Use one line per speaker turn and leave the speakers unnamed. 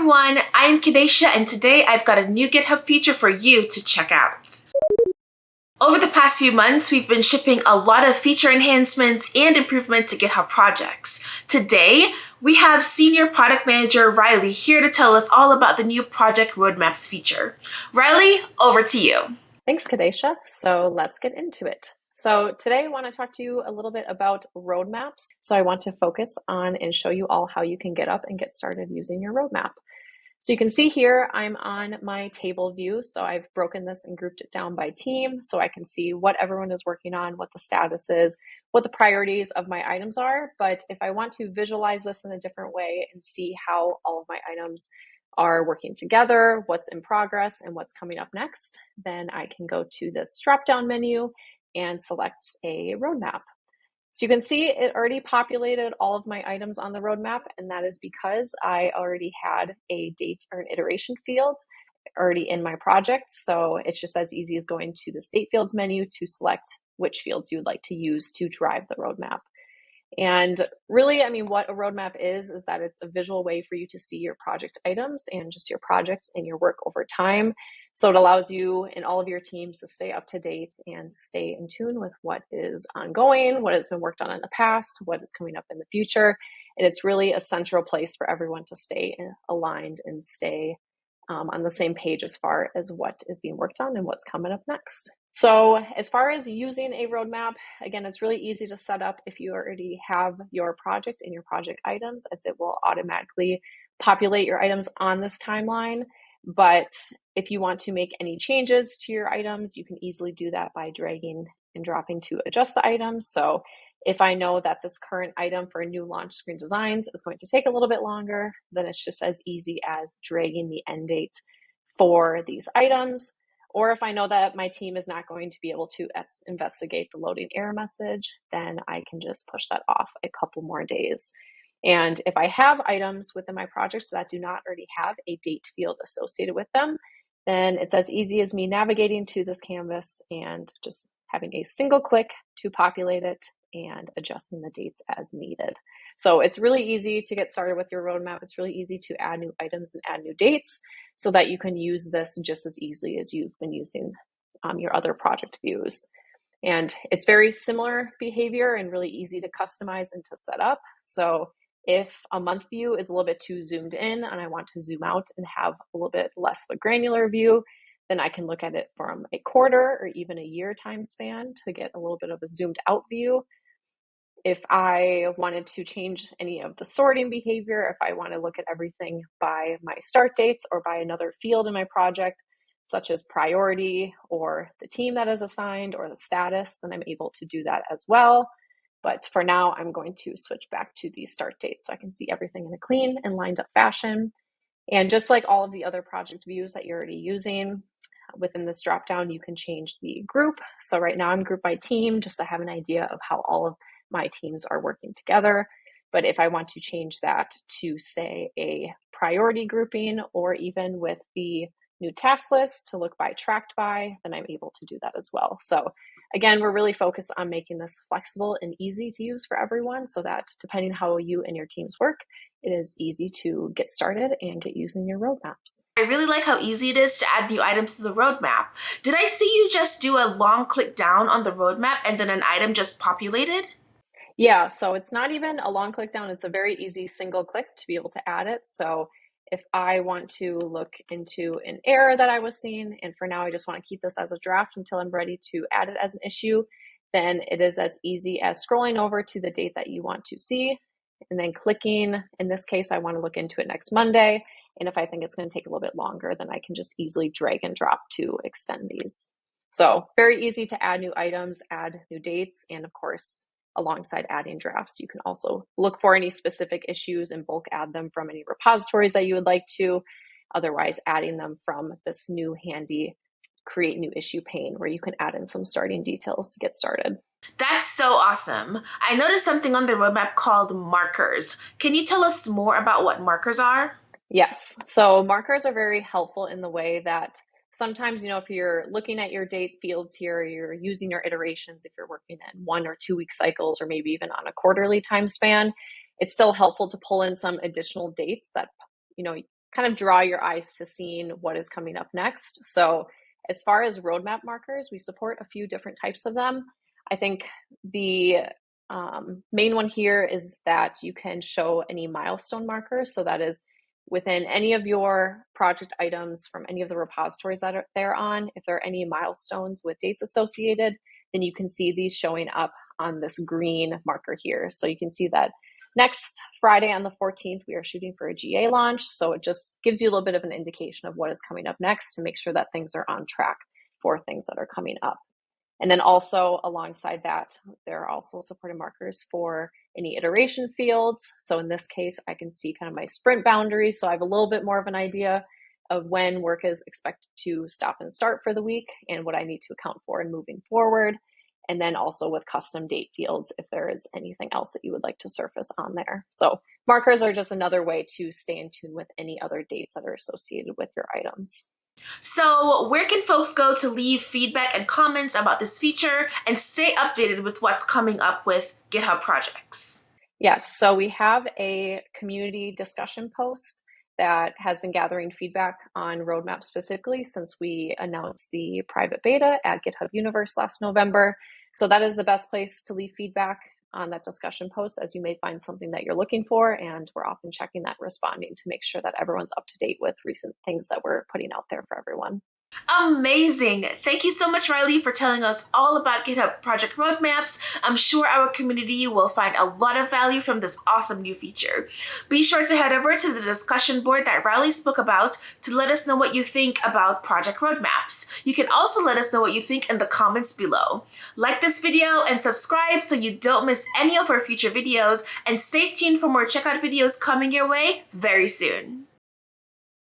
everyone, I'm Kadesha and today I've got a new GitHub feature for you to check out. Over the past few months, we've been shipping a lot of feature enhancements and improvements to GitHub projects. Today, we have Senior Product Manager Riley here to tell us all about the new Project Roadmaps feature. Riley, over to you.
Thanks, Kadesha. So let's get into it. So today I want to talk to you a little bit about roadmaps. So I want to focus on and show you all how you can get up and get started using your roadmap. So you can see here, I'm on my table view. So I've broken this and grouped it down by team so I can see what everyone is working on, what the status is, what the priorities of my items are. But if I want to visualize this in a different way and see how all of my items are working together, what's in progress, and what's coming up next, then I can go to this drop down menu and select a roadmap. So you can see it already populated all of my items on the roadmap, and that is because I already had a date or an iteration field already in my project. So it's just as easy as going to the date fields menu to select which fields you'd like to use to drive the roadmap. And really, I mean, what a roadmap is, is that it's a visual way for you to see your project items and just your projects and your work over time. So it allows you and all of your teams to stay up to date and stay in tune with what is ongoing, what has been worked on in the past, what is coming up in the future. And it's really a central place for everyone to stay aligned and stay um, on the same page as far as what is being worked on and what's coming up next. So, as far as using a roadmap, again, it's really easy to set up if you already have your project and your project items, as it will automatically populate your items on this timeline. But if you want to make any changes to your items, you can easily do that by dragging and dropping to adjust the items. So if I know that this current item for new launch screen designs is going to take a little bit longer, then it's just as easy as dragging the end date for these items. Or if I know that my team is not going to be able to investigate the loading error message, then I can just push that off a couple more days. And if I have items within my project that do not already have a date field associated with them, then it's as easy as me navigating to this canvas and just having a single click to populate it and adjusting the dates as needed. So it's really easy to get started with your roadmap. It's really easy to add new items and add new dates so that you can use this just as easily as you've been using um, your other project views. And it's very similar behavior and really easy to customize and to set up. So if a month view is a little bit too zoomed in and I want to zoom out and have a little bit less of a granular view, then I can look at it from a quarter or even a year time span to get a little bit of a zoomed out view. If I wanted to change any of the sorting behavior, if I want to look at everything by my start dates or by another field in my project, such as priority or the team that is assigned or the status, then I'm able to do that as well. But for now, I'm going to switch back to the start date so I can see everything in a clean and lined up fashion. And just like all of the other project views that you're already using, uh, within this dropdown, you can change the group. So right now I'm grouped by team just to have an idea of how all of my teams are working together. But if I want to change that to say a priority grouping or even with the new task list to look by tracked by, then I'm able to do that as well. So again, we're really focused on making this flexible and easy to use for everyone so that depending how you and your teams work, it is easy to get started and get using your roadmaps.
I really like how easy it is to add new items to the roadmap. Did I see you just do a long click down on the roadmap and then an item just populated?
Yeah, so it's not even a long click down, it's a very easy single click to be able to add it. So if I want to look into an error that I was seeing, and for now I just want to keep this as a draft until I'm ready to add it as an issue, then it is as easy as scrolling over to the date that you want to see and then clicking. In this case, I want to look into it next Monday. And if I think it's going to take a little bit longer, then I can just easily drag and drop to extend these. So very easy to add new items, add new dates, and of course, alongside adding drafts. You can also look for any specific issues and bulk add them from any repositories that you would like to. Otherwise, adding them from this new handy create new issue pane where you can add in some starting details to get started.
That's so awesome. I noticed something on the roadmap called markers. Can you tell us more about what markers are?
Yes. So markers are very helpful in the way that sometimes, you know, if you're looking at your date fields here, you're using your iterations, if you're working in one or two week cycles, or maybe even on a quarterly time span, it's still helpful to pull in some additional dates that, you know, kind of draw your eyes to seeing what is coming up next. So as far as roadmap markers, we support a few different types of them. I think the um, main one here is that you can show any milestone markers. So that is within any of your project items from any of the repositories that are, they're on, if there are any milestones with dates associated, then you can see these showing up on this green marker here. So you can see that next Friday on the 14th, we are shooting for a GA launch. So it just gives you a little bit of an indication of what is coming up next to make sure that things are on track for things that are coming up. And then also alongside that, there are also supported markers for any iteration fields. So in this case, I can see kind of my sprint boundaries. So I have a little bit more of an idea of when work is expected to stop and start for the week and what I need to account for in moving forward. And then also with custom date fields, if there is anything else that you would like to surface on there. So markers are just another way to stay in tune with any other dates that are associated with your items.
So, where can folks go to leave feedback and comments about this feature and stay updated with what's coming up with GitHub projects?
Yes, so we have a community discussion post that has been gathering feedback on roadmap specifically since we announced the private beta at GitHub Universe last November. So that is the best place to leave feedback on that discussion post as you may find something that you're looking for. And we're often checking that responding to make sure that everyone's up to date with recent things that we're putting out there for everyone.
Amazing. Thank you so much, Riley, for telling us all about GitHub project roadmaps. I'm sure our community will find a lot of value from this awesome new feature. Be sure to head over to the discussion board that Riley spoke about to let us know what you think about project roadmaps. You can also let us know what you think in the comments below. Like this video and subscribe so you don't miss any of our future videos and stay tuned for more checkout videos coming your way very soon.